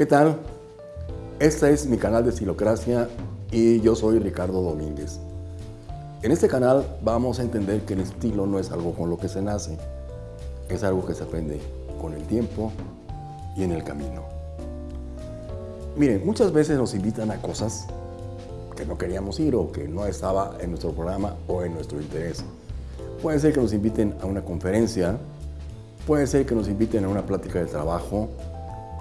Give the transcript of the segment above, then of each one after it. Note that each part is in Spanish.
¿Qué tal? Este es mi canal de Estilocracia y yo soy Ricardo Domínguez. En este canal vamos a entender que el estilo no es algo con lo que se nace, es algo que se aprende con el tiempo y en el camino. Miren, muchas veces nos invitan a cosas que no queríamos ir o que no estaba en nuestro programa o en nuestro interés. Puede ser que nos inviten a una conferencia, puede ser que nos inviten a una plática de trabajo,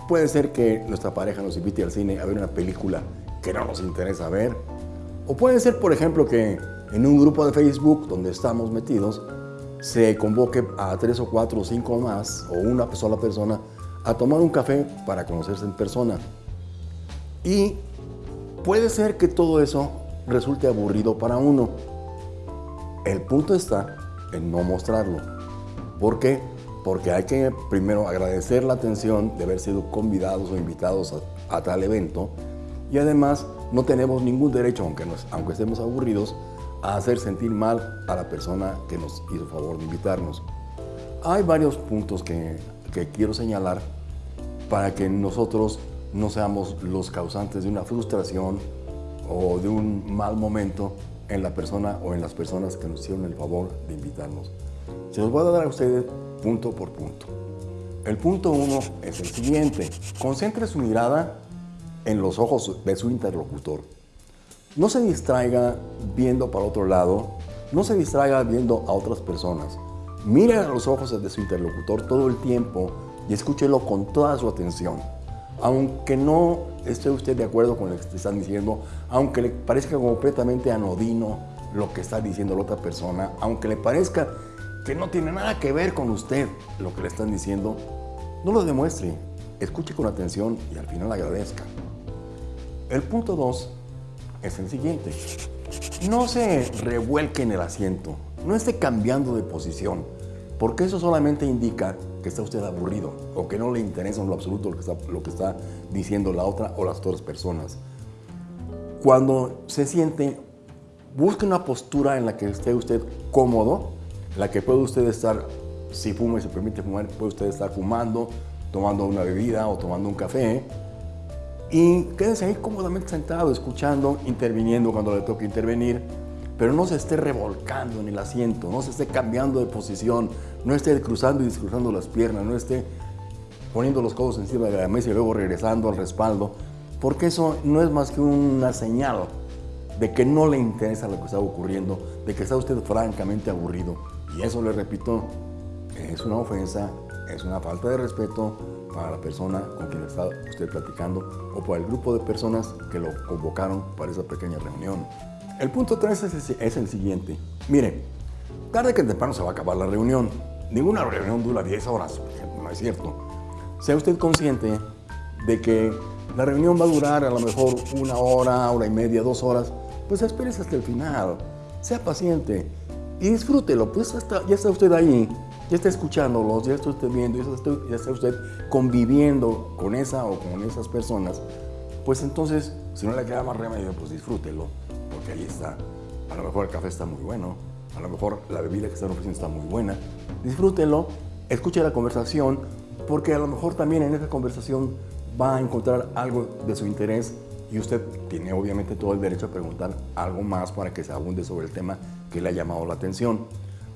puede ser que nuestra pareja nos invite al cine a ver una película que no nos interesa ver, o puede ser, por ejemplo, que en un grupo de Facebook donde estamos metidos se convoque a tres o cuatro o cinco más o una sola persona a tomar un café para conocerse en persona. Y puede ser que todo eso resulte aburrido para uno. El punto está en no mostrarlo. ¿Por qué? Porque hay que primero agradecer la atención de haber sido convidados o invitados a, tal evento y además no tenemos ningún derecho, aunque, aunque estemos aburridos, a hacer sentir mal a la persona que nos hizo favor de invitarnos. Hay varios puntos que, que quiero señalar para que nosotros no seamos los causantes de una frustración o de un mal momento en la persona o en las personas que nos hicieron el favor de invitarnos. Se los voy a dar a ustedes punto por punto. El punto uno es el siguiente. Concentre su mirada en los ojos de su interlocutor. No se distraiga viendo para otro lado, no se distraiga viendo a otras personas. Mire a los ojos de su interlocutor todo el tiempo y escúchelo con toda su atención. Aunque no esté usted de acuerdo con lo que están diciendo, aunque le parezca completamente anodino lo que está diciendo la otra persona, aunque le parezca que no tiene nada que ver con usted lo que le están diciendo, no lo demuestre, escuche con atención y al final agradezca. El punto dos es el siguiente. No se revuelque en el asiento, no esté cambiando de posición, porque eso solamente indica que está usted aburrido o que no le interesa en lo absoluto lo que está, lo que está diciendo la otra o las otras personas. Cuando se siente, busque una postura en la que esté usted cómodo, la que puede usted estar, si fuma y se permite fumar, puede usted estar fumando, tomando una bebida o tomando un café, y quédese ahí cómodamente sentado, escuchando, interviniendo cuando le toque intervenir, pero no se esté revolcando en el asiento, no se esté cambiando de posición, no esté cruzando y descruzando las piernas, no esté poniendo los codos encima de la mesa y luego regresando al respaldo, porque eso no es más que una señal de que no le interesa lo que está ocurriendo, de que está usted francamente aburrido. Y eso, le repito, es una ofensa, es una falta de respeto para la persona con quien está usted platicando o para el grupo de personas que lo convocaron para esa pequeña reunión. El punto 3 es, el siguiente. Mire, tarde que temprano se va a acabar la reunión. Ninguna reunión dura 10 horas, no es cierto. Sea usted consciente de que la reunión va a durar a lo mejor una hora, hora y media, dos horas, pues espérese hasta el final. Sea paciente y disfrútelo, pues ya está usted ahí, ya está escuchándolos, ya está usted viendo, ya está usted conviviendo con esa o con esas personas, pues entonces, si no le queda más remedio, pues disfrútelo porque ahí está. A lo mejor el café está muy bueno, a lo mejor la bebida que están ofreciendo está muy buena. Disfrútelo, escuche la conversación, porque a lo mejor también en esa conversación va a encontrar algo de su interés y usted tiene obviamente todo el derecho a preguntar algo más para que se abunde sobre el tema que le ha llamado la atención.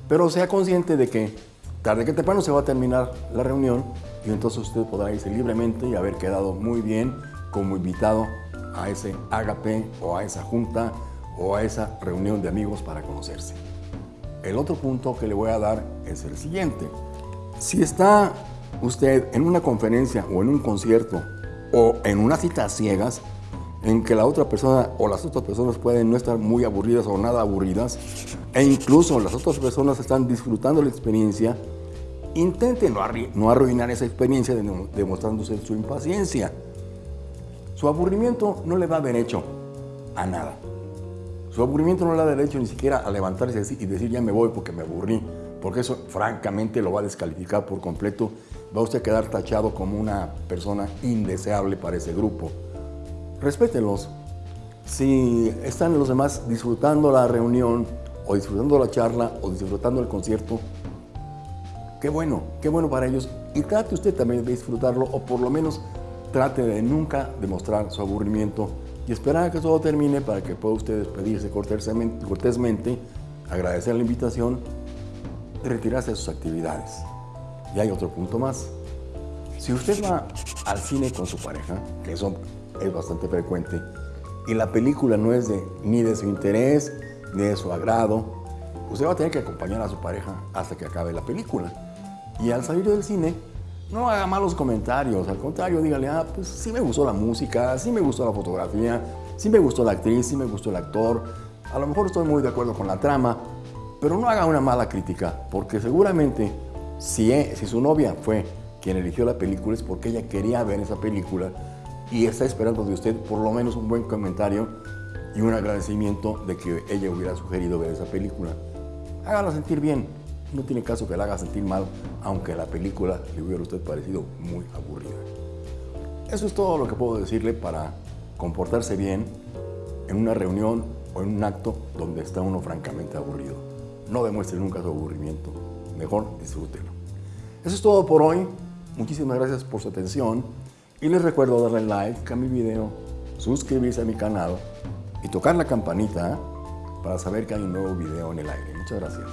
Pero sea consciente de que tarde que temprano se va a terminar la reunión y entonces usted podrá irse libremente y haber quedado muy bien como invitado a ese agape o a esa junta o a esa reunión de amigos para conocerse. El otro punto que le voy a dar es el siguiente. Si está usted en una conferencia o en un concierto o en una cita ciegas, en que la otra persona o las otras personas pueden no estar muy aburridas o nada aburridas, e incluso las otras personas están disfrutando la experiencia, intente no, arruinar esa experiencia demostrándose su impaciencia. Su aburrimiento no le da derecho a nada. Su aburrimiento no le da derecho ni siquiera a levantarse y decir ya me voy porque me aburrí, porque eso francamente lo va a descalificar por completo. Va usted a quedar tachado como una persona indeseable para ese grupo. Respétenlos. Si están los demás disfrutando la reunión o disfrutando la charla o disfrutando el concierto, qué bueno, qué bueno para ellos. Y trate usted también de disfrutarlo o por lo menos trate de nunca demostrar su aburrimiento y esperar a que todo termine para que pueda usted despedirse cortésmente, agradecer la invitación y retirarse de sus actividades. Y hay otro punto más. Si usted va al cine con su pareja, que eso es bastante frecuente, y la película no es de, ni de su interés, ni de su agrado, usted va a tener que acompañar a su pareja hasta que acabe la película. Y al salir del cine, no haga malos comentarios, al contrario, dígale, ah, pues sí me gustó la música, sí me gustó la fotografía, sí me gustó la actriz, sí me gustó el actor, a lo mejor estoy muy de acuerdo con la trama, pero no haga una mala crítica, porque seguramente si, e, si su novia fue quien eligió la película es porque ella quería ver esa película y está esperando de usted por lo menos un buen comentario y un agradecimiento de que ella hubiera sugerido ver esa película. Hágala sentir bien, no tiene caso que la haga sentir mal, aunque la película le hubiera usted parecido muy aburrida. Eso es todo lo que puedo decirle para comportarse bien en una reunión o en un acto donde está uno francamente aburrido. No demuestre nunca su aburrimiento, mejor disfrútelo. Eso es todo por hoy. Muchísimas gracias por su atención y les recuerdo darle like a mi video, suscribirse a mi canal y tocar la campanita para saber que hay un nuevo video en el aire. Muchas gracias.